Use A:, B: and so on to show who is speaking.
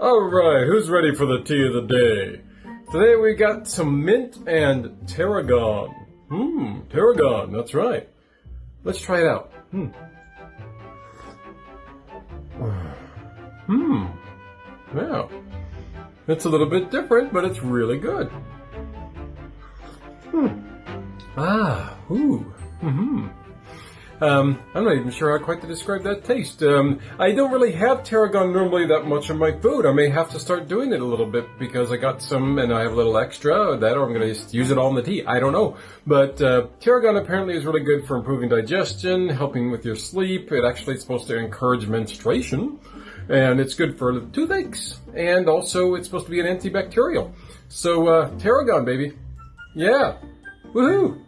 A: right, who's ready for the tea of the day? Today we got some mint and tarragon. Hmm, tarragon, that's right. Let's try it out. Hmm. Hmm. Yeah. It's a little bit different, but it's really good. Hmm. Ah, ooh. Mm-hmm. Um, I'm not even sure how quite to describe that taste. Um, I don't really have tarragon normally that much in my food. I may have to start doing it a little bit because I got some and I have a little extra that or I'm going to just use it all in the tea. I don't know. But uh, tarragon apparently is really good for improving digestion, helping with your sleep. It actually is supposed to encourage menstruation and it's good for toothaches and also it's supposed to be an antibacterial. So uh, tarragon, baby. Yeah. Woohoo!